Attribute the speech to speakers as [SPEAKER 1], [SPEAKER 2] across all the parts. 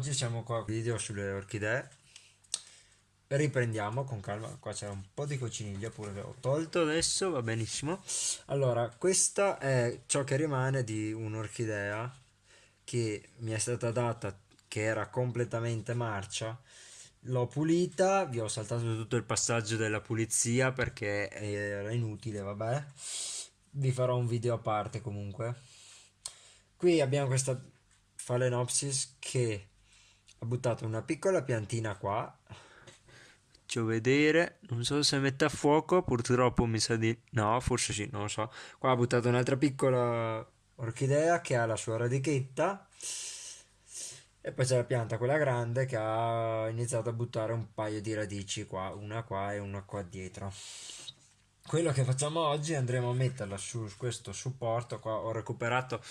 [SPEAKER 1] oggi siamo qua video sulle orchidee. Riprendiamo con calma. Qua c'è un po' di cocciniglia pure che ho tolto adesso va benissimo. Allora questa è ciò che rimane di un'orchidea che mi è stata data che era completamente marcia. L'ho pulita vi ho saltato tutto il passaggio della pulizia perché era inutile vabbè. Vi farò un video a parte comunque. Qui abbiamo questa Phalaenopsis che ha buttato una piccola piantina qua. Faccio vedere. Non so se mette a fuoco purtroppo mi sa di no forse sì non lo so. Qua ha buttato un'altra piccola orchidea che ha la sua radichetta. E poi c'è la pianta quella grande che ha iniziato a buttare un paio di radici qua una qua e una qua dietro. Quello che facciamo oggi andremo a metterla su questo supporto qua. Ho recuperato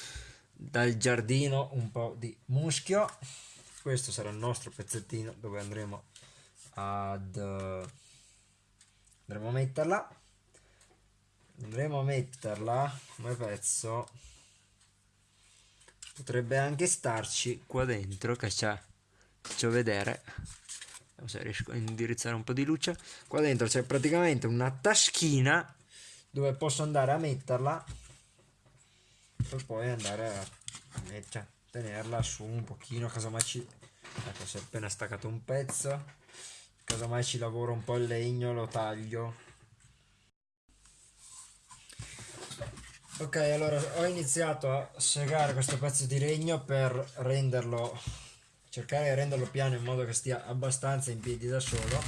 [SPEAKER 1] dal giardino un po' di muschio questo sarà il nostro pezzettino dove andremo ad andremo a metterla. Andremo a metterla come pezzo. Potrebbe anche starci qua dentro che c'è faccio vedere. Se riesco a indirizzare un po' di luce. Qua dentro c'è praticamente una taschina dove posso andare a metterla per poi andare a cioè, tenerla su un pochino casomai ci ecco si è appena staccato un pezzo casomai ci lavoro un po' il legno lo taglio. Ok allora ho iniziato a segare questo pezzo di legno per renderlo cercare di renderlo piano in modo che stia abbastanza in piedi da solo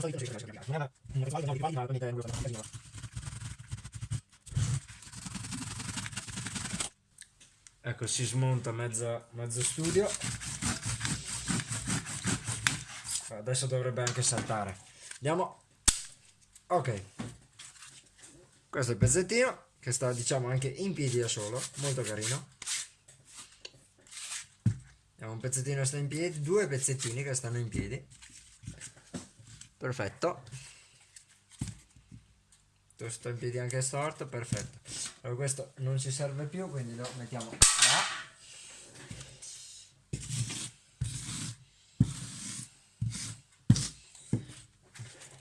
[SPEAKER 1] che eh sì, quindi non so io se non era un rituale no rituali ma veramente un casino ecco si smonta mezza, mezzo studio. Adesso dovrebbe anche saltare. Andiamo. Ok. Questo è il pezzettino che sta diciamo anche in piedi da solo. Molto carino. Abbiamo un pezzettino che sta in piedi due pezzettini che stanno in piedi perfetto. Sto in piedi anche storto perfetto. Allora questo non ci serve più quindi lo mettiamo là.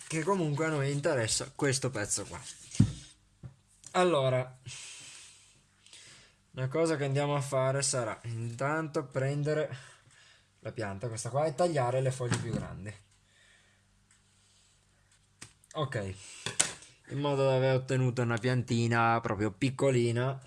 [SPEAKER 1] Che comunque a noi interessa questo pezzo qua. Allora una cosa che andiamo a fare sarà intanto prendere la pianta questa qua e tagliare le foglie più grandi ok. In modo da aver ottenuto una piantina proprio piccolina.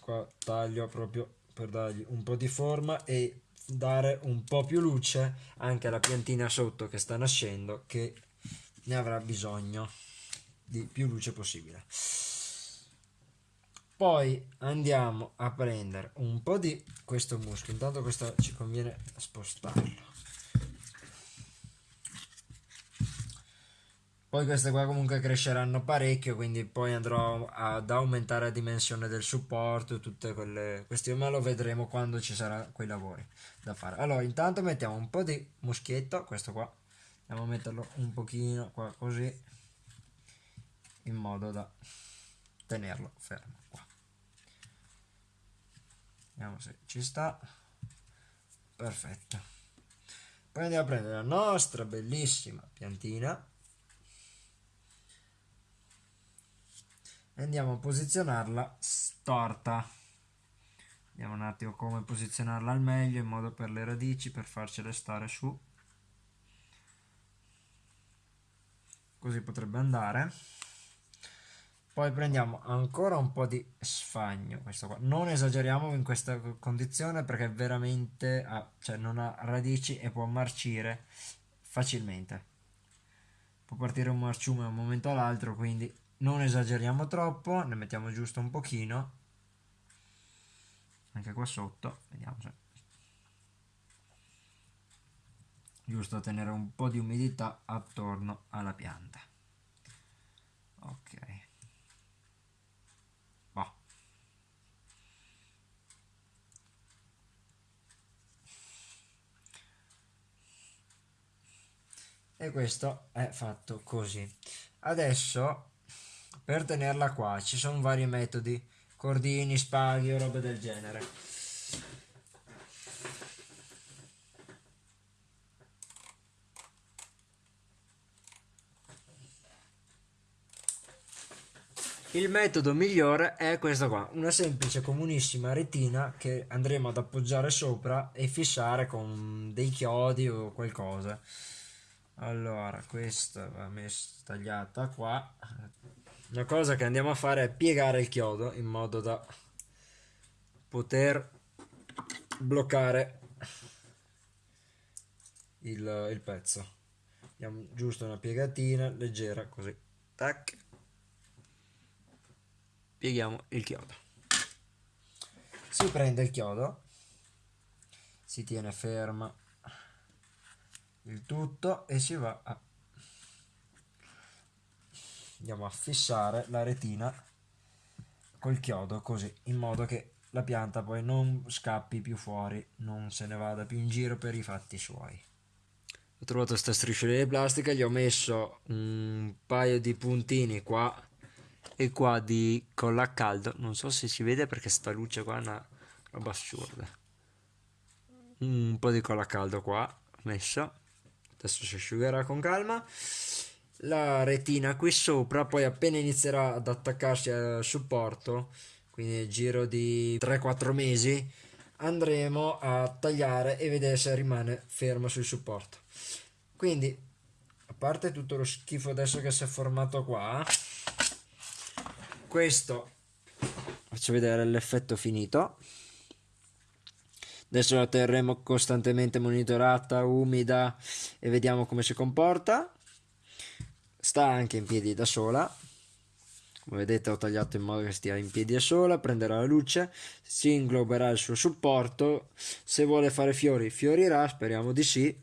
[SPEAKER 1] Qua taglio proprio per dargli un po' di forma e dare un po' più luce anche alla piantina sotto che sta nascendo che ne avrà bisogno di più luce possibile poi andiamo a prendere un po' di questo muschio intanto questo ci conviene spostarlo. Poi queste qua comunque cresceranno parecchio quindi poi andrò ad aumentare la dimensione del supporto tutte quelle questioni ma lo vedremo quando ci saranno quei lavori da fare. Allora intanto mettiamo un po' di muschietto questo qua. Andiamo a metterlo un pochino qua così in modo da tenerlo fermo vediamo se ci sta. Perfetto. Poi andiamo a prendere la nostra bellissima piantina. E andiamo a posizionarla storta. Vediamo un attimo come posizionarla al meglio in modo per le radici per farcele stare su. Così potrebbe andare poi prendiamo ancora un po' di sfagno questo qua. Non esageriamo in questa condizione perché veramente ha, cioè non ha radici e può marcire facilmente. Può partire un marciume da un momento all'altro quindi non esageriamo troppo ne mettiamo giusto un pochino. Anche qua sotto vediamo se giusto tenere un po' di umidità attorno alla pianta. Ok e questo è fatto così. Adesso per tenerla qua ci sono vari metodi. Cordini spaghi o robe del genere. Il metodo migliore è questo qua, una semplice comunissima retina che andremo ad appoggiare sopra e fissare con dei chiodi o qualcosa. Allora, questa va messa tagliata qua. Una cosa che andiamo a fare è piegare il chiodo in modo da poter bloccare il, il pezzo. Diamo giusto una piegatina leggera così. Tac pieghiamo il chiodo si prende il chiodo si tiene ferma il tutto e si va a andiamo a fissare la retina col chiodo così in modo che la pianta poi non scappi più fuori non se ne vada più in giro per i fatti suoi. Ho trovato questa striscia di plastica gli ho messo un paio di puntini qua e qua di colla a caldo. Non so se si vede perché sta luce qua è una roba assurda. Un po' di colla a caldo qua messo adesso si asciugherà con calma. La retina qui sopra poi appena inizierà ad attaccarsi al supporto quindi nel giro di 3-4 mesi andremo a tagliare e vedere se rimane fermo sul supporto. Quindi a parte tutto lo schifo adesso che si è formato qua questo faccio vedere l'effetto finito adesso la terremo costantemente monitorata umida e vediamo come si comporta. Sta anche in piedi da sola. Come vedete ho tagliato in modo che stia in piedi da sola prenderà la luce si ingloberà il suo supporto. Se vuole fare fiori fiorirà speriamo di sì.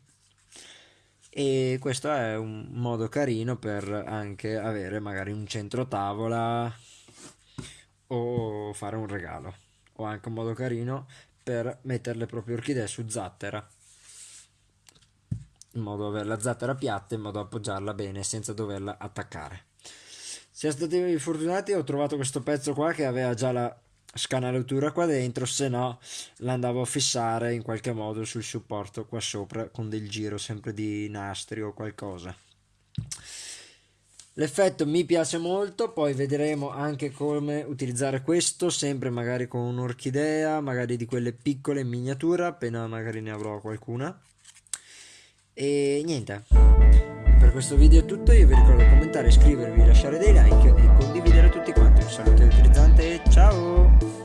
[SPEAKER 1] E questo è un modo carino per anche avere magari un centro tavola o fare un regalo. O anche un modo carino per mettere le proprie orchidee su zattera in modo da avere la zattera piatta in modo da appoggiarla bene senza doverla attaccare. Siamo stati fortunati ho trovato questo pezzo qua che aveva già la scanalatura qua dentro se no l'andavo a fissare in qualche modo sul supporto qua sopra con del giro sempre di nastri o qualcosa L'effetto mi piace molto, poi vedremo anche come utilizzare questo, sempre magari con un'orchidea, magari di quelle piccole in miniatura, appena magari ne avrò qualcuna. E niente, per questo video è tutto, io vi ricordo di commentare, iscrivervi, lasciare dei like e condividere tutti quanti. Un saluto utilizzante e ciao!